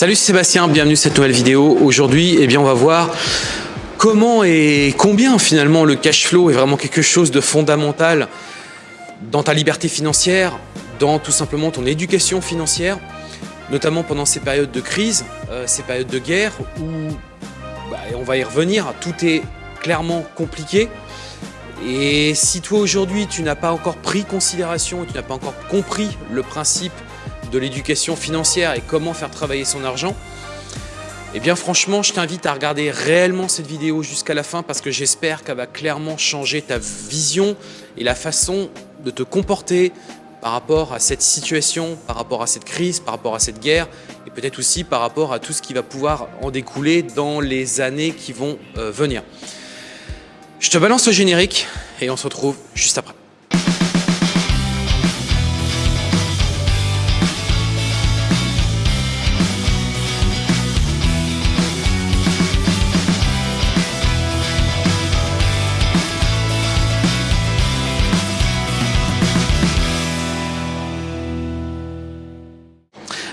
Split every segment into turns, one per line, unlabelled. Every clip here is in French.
Salut Sébastien, bienvenue dans cette nouvelle vidéo. Aujourd'hui, eh bien, on va voir comment et combien finalement le cash flow est vraiment quelque chose de fondamental dans ta liberté financière, dans tout simplement ton éducation financière, notamment pendant ces périodes de crise, euh, ces périodes de guerre où, bah, on va y revenir, tout est clairement compliqué. Et si toi aujourd'hui tu n'as pas encore pris considération, tu n'as pas encore compris le principe de l'éducation financière et comment faire travailler son argent, eh bien franchement, je t'invite à regarder réellement cette vidéo jusqu'à la fin parce que j'espère qu'elle va clairement changer ta vision et la façon de te comporter par rapport à cette situation, par rapport à cette crise, par rapport à cette guerre et peut-être aussi par rapport à tout ce qui va pouvoir en découler dans les années qui vont euh, venir. Je te balance le générique et on se retrouve juste après.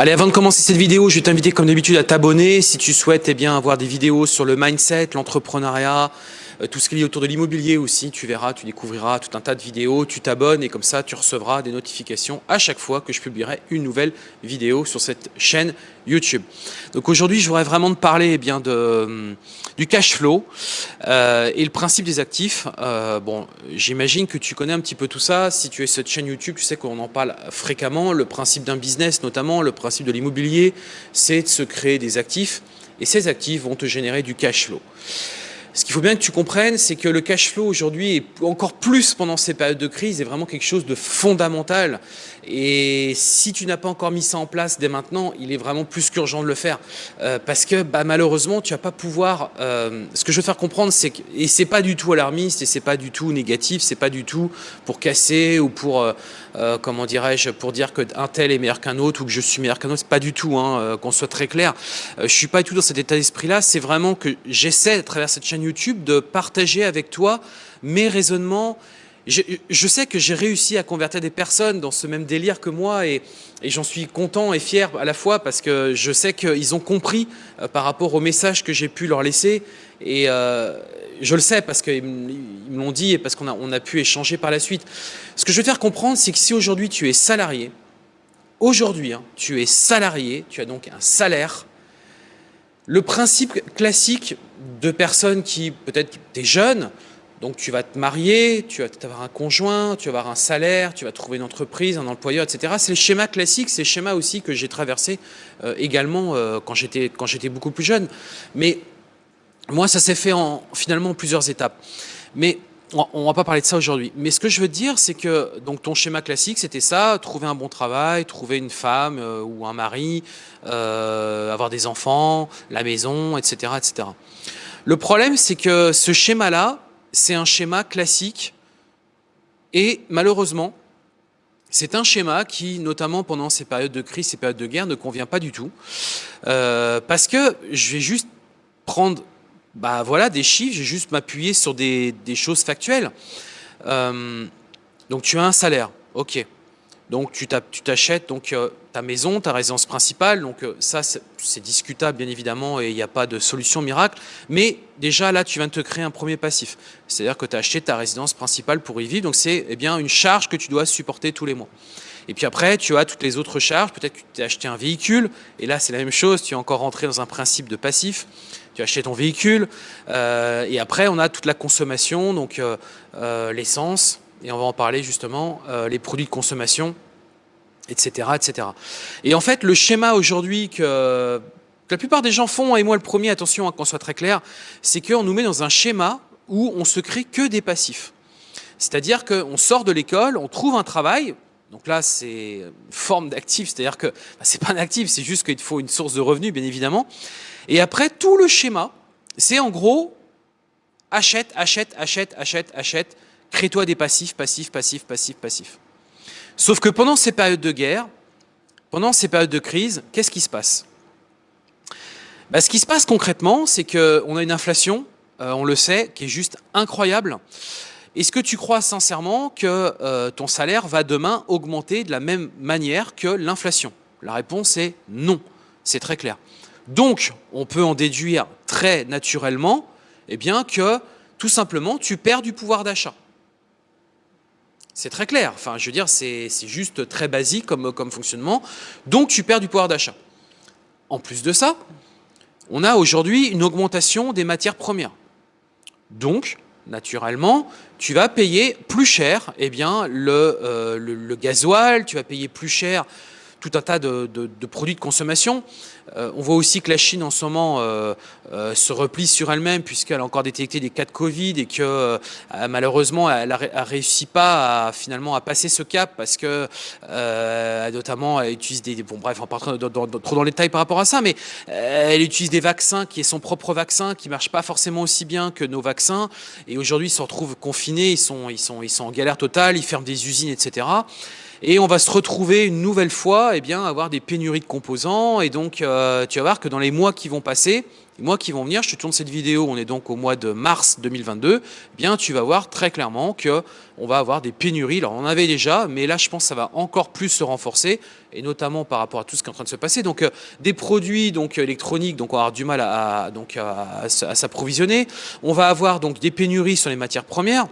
Allez, avant de commencer cette vidéo, je vais t'inviter comme d'habitude à t'abonner. Si tu souhaites eh avoir des vidéos sur le mindset, l'entrepreneuriat, tout ce qui est autour de l'immobilier aussi, tu verras, tu découvriras tout un tas de vidéos, tu t'abonnes et comme ça tu recevras des notifications à chaque fois que je publierai une nouvelle vidéo sur cette chaîne YouTube. Donc aujourd'hui je voudrais vraiment te parler eh bien, hum, du cash flow euh, et le principe des actifs. Euh, bon, J'imagine que tu connais un petit peu tout ça, si tu es cette chaîne YouTube, tu sais qu'on en parle fréquemment, le principe d'un business notamment, le principe de l'immobilier, c'est de se créer des actifs et ces actifs vont te générer du cash flow. Ce qu'il faut bien que tu comprennes, c'est que le cash flow aujourd'hui, et encore plus pendant ces périodes de crise, est vraiment quelque chose de fondamental. Et si tu n'as pas encore mis ça en place dès maintenant, il est vraiment plus qu'urgent de le faire. Euh, parce que bah, malheureusement, tu vas pas pouvoir... Euh, ce que je veux faire comprendre, c'est que... Et c'est pas du tout alarmiste, et c'est pas du tout négatif, c'est pas du tout pour casser ou pour... Euh, comment dirais-je, pour dire qu'un tel est meilleur qu'un autre ou que je suis meilleur qu'un autre, c'est pas du tout, hein, qu'on soit très clair. je suis pas du tout dans cet état d'esprit-là, c'est vraiment que j'essaie, à travers cette chaîne YouTube de partager avec toi mes raisonnements. Je, sais que j'ai réussi à convertir des personnes dans ce même délire que moi et, j'en suis content et fier à la fois parce que je sais qu'ils ont compris euh, par rapport au message que j'ai pu leur laisser et euh, je le sais parce qu'ils me l'ont dit et parce qu'on a, on a pu échanger par la suite. Ce que je veux faire comprendre, c'est que si aujourd'hui tu es salarié, aujourd'hui hein, tu es salarié, tu as donc un salaire, le principe classique de personnes qui, peut-être, tu es jeune, donc tu vas te marier, tu vas avoir un conjoint, tu vas avoir un salaire, tu vas trouver une entreprise, un employeur, etc. C'est le schéma classique, c'est le schéma aussi que j'ai traversé euh, également euh, quand j'étais beaucoup plus jeune. Mais moi, ça s'est fait en finalement en plusieurs étapes. Mais on va pas parler de ça aujourd'hui. Mais ce que je veux dire, c'est que ton schéma classique, c'était ça, trouver un bon travail, trouver une femme euh, ou un mari, euh, avoir des enfants, la maison, etc. etc. Le problème, c'est que ce schéma-là, c'est un schéma classique et malheureusement, c'est un schéma qui, notamment pendant ces périodes de crise, ces périodes de guerre, ne convient pas du tout. Euh, parce que je vais juste prendre bah voilà, des chiffres, j'ai juste m'appuyer sur des, choses factuelles. Euh, donc tu as un salaire, ok. Donc tu t'achètes donc euh, ta maison, ta résidence principale. Donc euh, ça c'est discutable bien évidemment et il n'y a pas de solution miracle. Mais déjà là tu viens de te créer un premier passif. C'est-à-dire que tu as acheté ta résidence principale pour y vivre. Donc c'est eh bien une charge que tu dois supporter tous les mois. Et puis après, tu as toutes les autres charges. Peut-être que tu as acheté un véhicule. Et là, c'est la même chose. Tu es encore rentré dans un principe de passif tu achètes ton véhicule. Euh, et après, on a toute la consommation, donc euh, euh, l'essence, et on va en parler justement, les produits de consommation, etc., etc. Et en fait, le schéma aujourd'hui que, la plupart des gens font, et moi le premier, attention hein, qu'on soit très clair, c'est qu'on nous met dans un schéma où on se crée que des passifs. C'est-à-dire qu'on sort de l'école, on trouve un travail, donc là, c'est une forme d'actif, c'est-à-dire que bah, c'est pas un actif, c'est juste qu'il faut une source de revenus, bien évidemment. Et après, tout le schéma, c'est en gros, achète, achète, achète, achète, achète, crée-toi des passifs, passifs, passifs, passifs, passifs. Sauf que pendant ces périodes de guerre, pendant ces périodes de crise, qu'est-ce qui se passe? Bah, Ce qui se passe concrètement, c'est qu'on a une inflation, euh, on le sait, qui est juste incroyable. Est-ce que tu crois sincèrement que euh, ton salaire va demain augmenter de la même manière que l'inflation? La réponse est non. C'est très clair. Donc, on peut en déduire très naturellement eh bien, que tout simplement, tu perds du pouvoir d'achat. C'est très clair. Enfin, je veux dire, c'est juste très basique comme, comme fonctionnement. Donc, tu perds du pouvoir d'achat. En plus de ça, on a aujourd'hui une augmentation des matières premières. Donc, naturellement, tu vas payer plus cher eh bien, le, euh, le, gasoil, tu vas payer plus cher tout un tas de, produits de consommation. Euh, on voit aussi que la Chine en ce moment euh, euh, se replie sur elle-même puisqu'elle a encore détecté des cas de Covid et que malheureusement elle a, réussi pas à, finalement à passer ce cap parce que notamment elle utilise des bon bref en partant trop dans les détails par rapport à ça mais elle utilise des vaccins qui est son propre vaccin qui marche pas forcément aussi bien que nos vaccins et aujourd'hui ils se retrouvent confinés ils sont ils sont ils sont en galère totale ils ferment des usines etc et on va se retrouver une nouvelle fois eh bien, avoir des pénuries de composants. Et donc, euh, tu vas voir que dans les mois qui vont passer, les mois qui vont venir, je te tourne cette vidéo, on est donc au mois de mars 2022, eh bien, tu vas voir très clairement que on va avoir des pénuries. Alors, on en avait déjà, mais là, je pense que ça va encore plus se renforcer, et notamment par rapport à tout ce qui est en train de se passer. Donc, euh, des produits donc, électroniques, donc on va avoir du mal à, donc, à s'approvisionner. On va avoir donc des pénuries sur les matières premières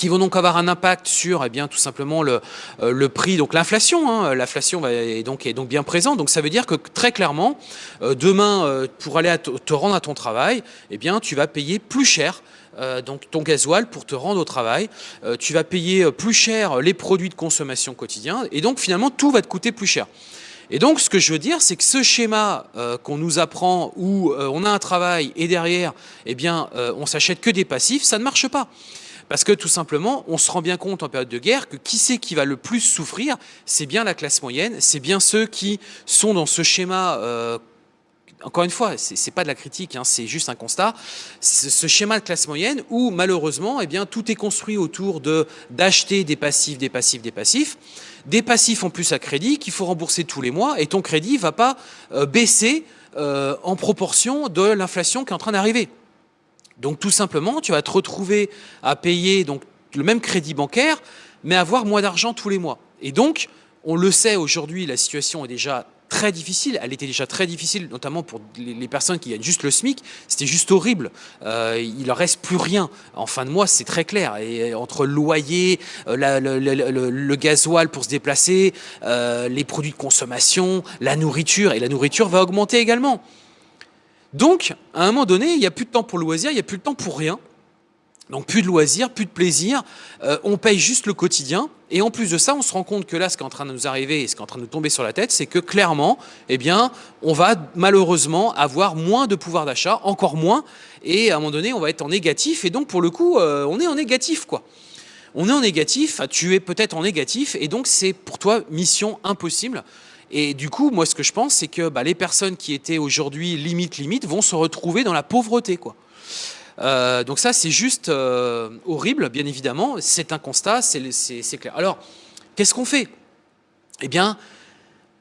qui vont donc avoir un impact sur eh bien, tout simplement le, euh, prix, donc l'inflation. Hein. L'inflation est donc, est donc bien présente. Donc ça veut dire que très clairement, euh, demain, euh, pour aller te rendre à ton travail, eh bien, tu vas payer plus cher donc ton gasoil pour te rendre au travail. tu vas payer plus cher les produits de consommation quotidien. Et donc finalement, tout va te coûter plus cher. Et donc, ce que je veux dire, c'est que ce schéma qu'on nous apprend où on a un travail et derrière, eh bien, on s'achète que des passifs, ça ne marche pas. Parce que tout simplement, on se rend bien compte en période de guerre que qui c'est qui va le plus souffrir C'est bien la classe moyenne, c'est bien ceux qui sont dans ce schéma euh, encore une fois, ce n'est pas de la critique, hein, c'est juste un constat, ce schéma de classe moyenne où malheureusement, eh tout est construit autour de d'acheter des passifs, des passifs, des passifs, des passifs en plus à crédit qu'il faut rembourser tous les mois et ton crédit ne va pas euh, baisser euh, en proportion de l'inflation qui est en train d'arriver. Donc tout simplement, tu vas te retrouver à payer donc, le même crédit bancaire, mais avoir moins d'argent tous les mois. Et donc, on le sait aujourd'hui, la situation est déjà très difficile. Elle était déjà très difficile, notamment pour les personnes qui gagnent juste le SMIC. C'était juste horrible. Euh, il ne reste plus rien. En fin de mois, c'est très clair. Et entre le loyer, euh, le, gasoil pour se déplacer, euh, les produits de consommation, la nourriture, et la nourriture va augmenter également. Donc, à un moment donné, il n'y a plus de temps pour le loisir, il n'y a plus de temps pour rien. Donc plus de loisirs, plus de plaisir, euh, on paye juste le quotidien. Et en plus de ça, on se rend compte que là, ce qui est en train de nous arriver et ce qui est en train de nous tomber sur la tête, c'est que clairement, eh on va malheureusement avoir moins de pouvoir d'achat, encore moins. Et à un moment donné, on va être en négatif. Et donc, pour le coup, euh, on est en négatif, quoi. On est en négatif, tu es peut-être en négatif. Et donc, c'est pour toi mission impossible. Et du coup, moi, ce que je pense, c'est que bah, les personnes qui étaient aujourd'hui limite, limite, vont se retrouver dans la pauvreté, quoi. Euh, donc ça, c'est juste euh, horrible, bien évidemment. C'est un constat, c'est clair. Alors, qu'est-ce qu'on fait? Eh bien,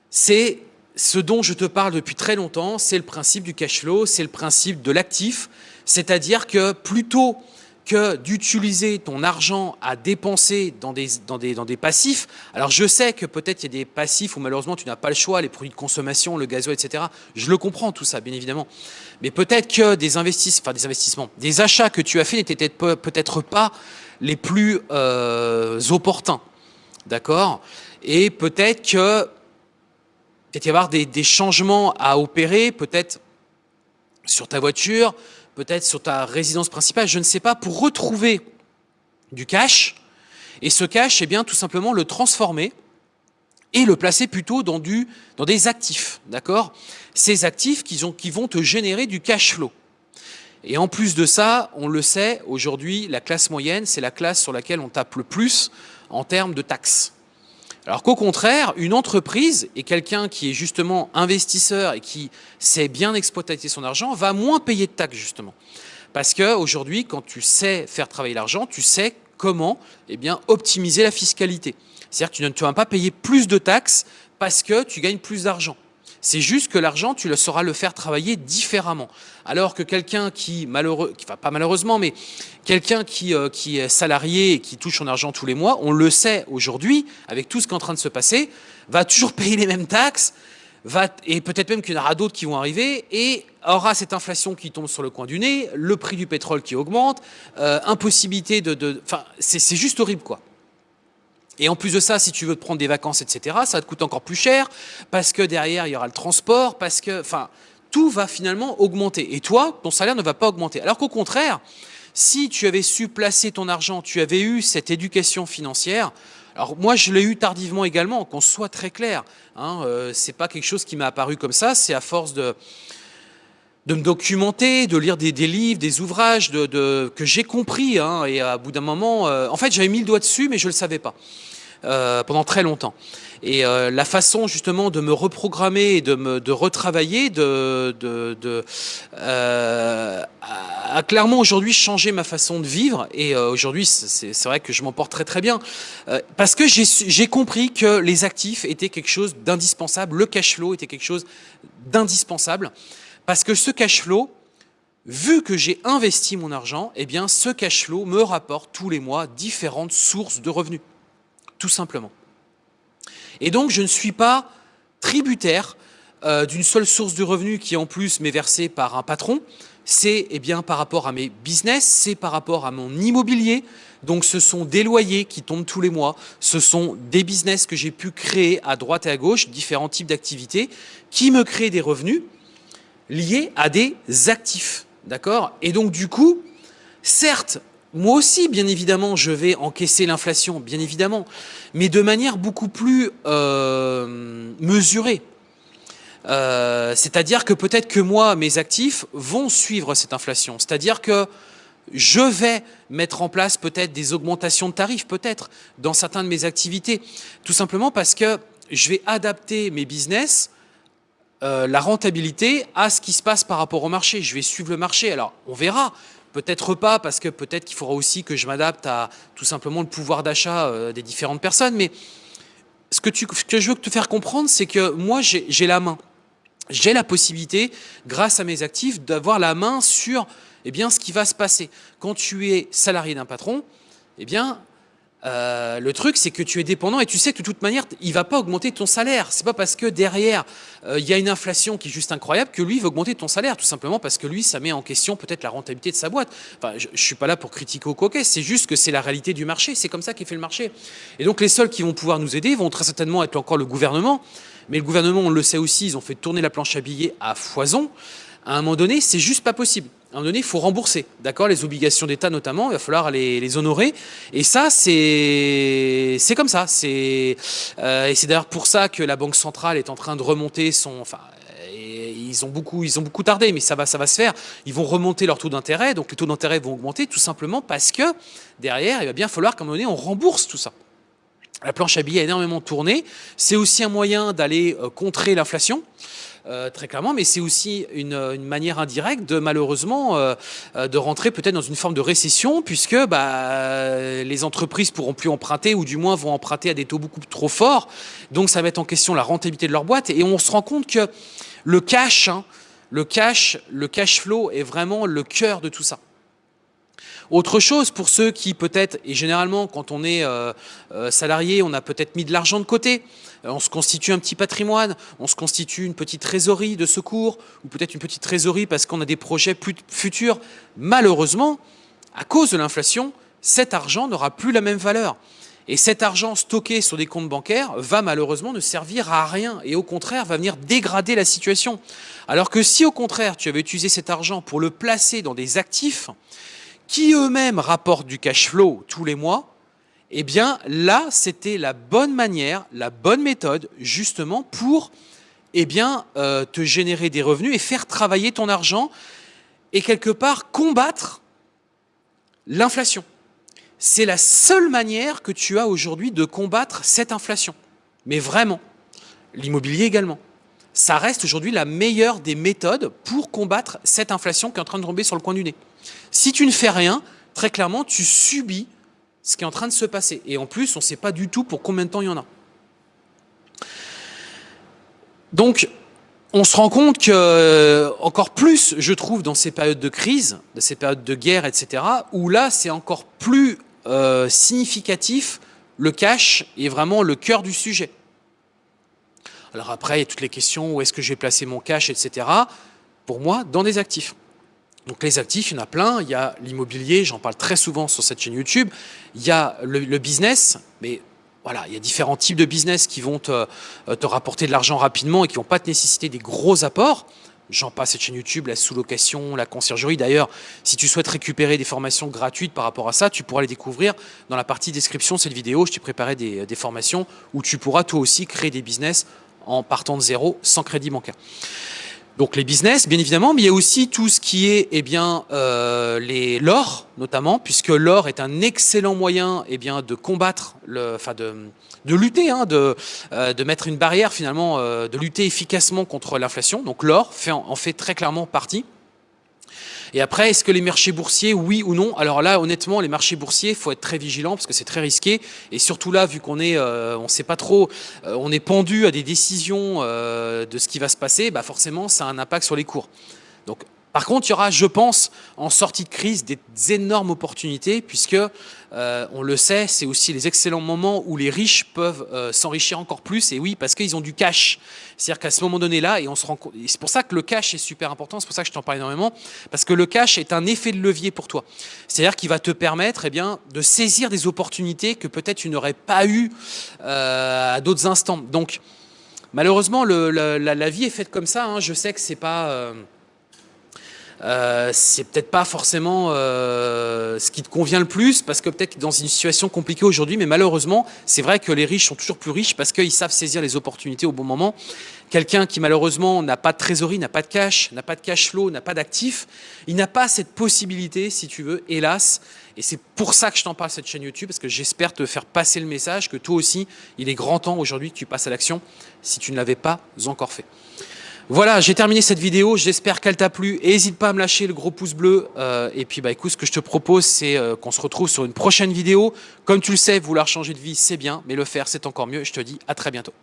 c'est ce dont je te parle depuis très longtemps, c'est le principe du cash flow, c'est le principe de l'actif. C'est-à-dire que plutôt que d'utiliser ton argent à dépenser dans des, dans des, dans des passifs. Alors je sais que peut-être il y a des passifs où malheureusement tu n'as pas le choix, les produits de consommation, le gazoil, etc. Je le comprends tout ça, bien évidemment. Mais peut-être que des investissements, enfin des investissements, des achats que tu as fait n'étaient peut-être pas les plus euh, opportuns. D'accord? Et peut-être que peut-être y avoir des, des changements à opérer, peut-être sur ta voiture, peut-être sur ta résidence principale, je ne sais pas, pour retrouver du cash, et ce cash, eh bien, tout simplement le transformer et le placer plutôt dans, des actifs, d'accord? Ces actifs qui, qui vont te générer du cash flow. Et en plus de ça, on le sait, aujourd'hui, la classe moyenne, c'est la classe sur laquelle on tape le plus en termes de taxes. Alors qu'au contraire, une entreprise et quelqu'un qui est justement investisseur et qui sait bien exploiter son argent va moins payer de taxes justement. Parce qu'aujourd'hui, quand tu sais faire travailler l'argent, tu sais comment eh optimiser la fiscalité. C'est-à-dire que tu ne vas pas payer plus de taxes parce que tu gagnes plus d'argent. C'est juste que l'argent, tu le sauras le faire travailler différemment. Alors que quelqu'un qui, malheureux, enfin pas malheureusement, mais quelqu'un qui, euh, qui est salarié et qui touche son argent tous les mois, on le sait aujourd'hui, avec tout ce qui est en train de se passer, va toujours payer les mêmes taxes, va, et peut-être même qu'il y en aura d'autres qui vont arriver, et aura cette inflation qui tombe sur le coin du nez, le prix du pétrole qui augmente, euh, impossibilité de... Enfin, c'est juste horrible, quoi. Et en plus de ça, si tu veux te prendre des vacances, etc., ça va te coûter encore plus cher, parce que derrière, il y aura le transport, parce que... Enfin, tout va finalement augmenter. Et toi, ton salaire ne va pas augmenter. Alors qu'au contraire, si tu avais su placer ton argent, tu avais eu cette éducation financière, alors moi, je l'ai eu tardivement également, qu'on soit très clair. Hein, euh, c'est pas quelque chose qui m'a apparu comme ça, c'est à force de, de me documenter, de lire des, livres, des ouvrages que j'ai compris. Hein, et à bout d'un moment, euh, en fait, j'avais mis le doigt dessus, mais je ne le savais pas. Euh, pendant très longtemps. Et euh, la façon justement de me reprogrammer et de me de retravailler, de, de, de euh, a clairement aujourd'hui changé ma façon de vivre. Et aujourd'hui, c'est vrai que je m'en porte très très bien parce que j'ai compris que les actifs étaient quelque chose d'indispensable. Le cash flow était quelque chose d'indispensable parce que ce cash flow, vu que j'ai investi mon argent, eh bien ce cash flow me rapporte tous les mois différentes sources de revenus tout simplement. Et donc, je ne suis pas tributaire euh, d'une seule source de revenus qui en plus m'est versée par un patron. C'est eh bien par rapport à mes business, c'est par rapport à mon immobilier. Donc ce sont des loyers qui tombent tous les mois, ce sont des business que j'ai pu créer à droite et à gauche, différents types d'activités, qui me créent des revenus liés à des actifs. D'accord? Et donc du coup, certes, moi aussi, bien évidemment, je vais encaisser l'inflation, bien évidemment, mais de manière beaucoup plus euh, mesurée. Euh, c'est-à-dire que peut-être que moi, mes actifs vont suivre cette inflation. C'est-à-dire que je vais mettre en place peut-être des augmentations de tarifs, peut-être, dans certaines de mes activités. Tout simplement parce que je vais adapter mes business, euh, la rentabilité, à ce qui se passe par rapport au marché. Je vais suivre le marché. Alors, on verra. Peut-être pas, parce que peut-être qu'il faudra aussi que je m'adapte à tout simplement le pouvoir d'achat euh, des différentes personnes. Mais ce que, je veux te faire comprendre, c'est que moi, j'ai la main. J'ai la possibilité, grâce à mes actifs, d'avoir la main sur eh bien, ce qui va se passer. Quand tu es salarié d'un patron, eh bien, euh, le truc, c'est que tu es dépendant et tu sais que de toute manière, il va pas augmenter ton salaire. C'est pas parce que derrière, euh, il y a une inflation qui est juste incroyable que lui va augmenter ton salaire, tout simplement parce que lui, ça met en question peut-être la rentabilité de sa boîte. Enfin, je, je suis pas là pour critiquer au coquet, c'est juste que c'est la réalité du marché. C'est comme ça qu'est fait le marché. Et donc, les seuls qui vont pouvoir nous aider vont très certainement être encore le gouvernement. Mais le gouvernement, on le sait aussi, ils ont fait tourner la planche à billets à foison. À un moment donné, c'est juste pas possible à un moment donné, il faut rembourser, d'accord Les obligations d'État notamment, il va falloir les, honorer. Et ça, c'est comme ça. Euh, et c'est d'ailleurs pour ça que la Banque centrale est en train de remonter son... Enfin, ils ont beaucoup, ils ont beaucoup tardé, mais ça va, ça va se faire. Ils vont remonter leur taux d'intérêt, donc les taux d'intérêt vont augmenter tout simplement parce que derrière, il va bien falloir qu'à un moment donné, on rembourse tout ça. La planche à billets a énormément tourné. C'est aussi un moyen d'aller euh, contrer l'inflation. Euh, très clairement, mais c'est aussi une, manière indirecte de malheureusement euh, euh, de rentrer peut-être dans une forme de récession puisque bah, les entreprises pourront plus emprunter ou du moins vont emprunter à des taux beaucoup trop forts. Donc ça mettre en question la rentabilité de leur boîte et on se rend compte que le cash, hein, le cash, le cash flow est vraiment le cœur de tout ça. Autre chose pour ceux qui peut-être, et généralement quand on est euh, euh, salarié, on a peut-être mis de l'argent de côté, euh, on se constitue un petit patrimoine, on se constitue une petite trésorerie de secours, ou peut-être une petite trésorerie parce qu'on a des projets futurs. Malheureusement, à cause de l'inflation, cet argent n'aura plus la même valeur. Et cet argent stocké sur des comptes bancaires va malheureusement ne servir à rien et au contraire va venir dégrader la situation. Alors que si au contraire tu avais utilisé cet argent pour le placer dans des actifs, qui eux-mêmes rapportent du cash flow tous les mois, eh bien là, c'était la bonne manière, la bonne méthode justement pour eh bien, euh, te générer des revenus et faire travailler ton argent et quelque part combattre l'inflation. C'est la seule manière que tu as aujourd'hui de combattre cette inflation. Mais vraiment, l'immobilier également. Ça reste aujourd'hui la meilleure des méthodes pour combattre cette inflation qui est en train de tomber sur le coin du nez. Si tu ne fais rien, très clairement, tu subis ce qui est en train de se passer. Et en plus, on ne sait pas du tout pour combien de temps il y en a. Donc, on se rend compte que, euh, encore plus, je trouve, dans ces périodes de crise, dans ces périodes de guerre, etc., où là, c'est encore plus euh, significatif, le cash est vraiment le cœur du sujet. Alors après, il y a toutes les questions, où est-ce que je vais placer mon cash, etc. Pour moi, dans des actifs. Donc les actifs, il y en a plein. Il y a l'immobilier, j'en parle très souvent sur cette chaîne YouTube. Il y a le, business, mais voilà, il y a différents types de business qui vont te, te rapporter de l'argent rapidement et qui vont pas te nécessiter des gros apports. J'en passe cette chaîne YouTube, la sous-location, la conciergerie. D'ailleurs, si tu souhaites récupérer des formations gratuites par rapport à ça, tu pourras les découvrir dans la partie description de cette vidéo. Je t'ai préparé des, des, formations où tu pourras toi aussi créer des business en partant de zéro sans crédit bancaire. Donc les business, bien évidemment, mais il y a aussi tout ce qui est eh bien euh, l'or, notamment, puisque l'or est un excellent moyen eh bien, de combattre, le, enfin de, de lutter, hein, de, euh, de mettre une barrière finalement, euh, de lutter efficacement contre l'inflation. Donc l'or en fait très clairement partie. Et après, est-ce que les marchés boursiers, oui ou non? Alors là, honnêtement, les marchés boursiers, il faut être très vigilant parce que c'est très risqué. Et surtout là, vu qu'on est, euh, sait pas trop, euh, on est pendu à des décisions euh, de ce qui va se passer, bah forcément, ça a un impact sur les cours. Donc par contre, il y aura, je pense, en sortie de crise, des énormes opportunités, puisque, euh, on le sait, c'est aussi les excellents moments où les riches peuvent euh, s'enrichir encore plus, et oui, parce qu'ils ont du cash. C'est-à-dire qu'à ce moment donné-là, et on se rend compte, c'est pour ça que le cash est super important, c'est pour ça que je t'en parle énormément, parce que le cash est un effet de levier pour toi. C'est-à-dire qu'il va te permettre eh bien, de saisir des opportunités que peut-être tu n'aurais pas eues euh, à d'autres instants. Donc, malheureusement, la, vie est faite comme ça. Hein. Je sais que c'est pas... Euh, c'est peut-être pas forcément euh, ce qui te convient le plus, parce que peut-être dans une situation compliquée aujourd'hui, mais malheureusement, c'est vrai que les riches sont toujours plus riches parce qu'ils savent saisir les opportunités au bon moment. Quelqu'un qui malheureusement n'a pas de trésorerie, n'a pas de cash, n'a pas de cash flow, n'a pas d'actifs, il n'a pas cette possibilité, si tu veux, hélas. Et c'est pour ça que je t'en parle cette chaîne YouTube, parce que j'espère te faire passer le message que toi aussi, il est grand temps aujourd'hui que tu passes à l'action si tu ne l'avais pas encore fait. Voilà, j'ai terminé cette vidéo, j'espère qu'elle t'a plu. N'hésite pas à me lâcher le gros pouce bleu. Euh, et puis bah écoute, ce que je te propose, c'est euh, qu'on se retrouve sur une prochaine vidéo. Comme tu le sais, vouloir changer de vie, c'est bien, mais le faire, c'est encore mieux. Je te dis à très bientôt.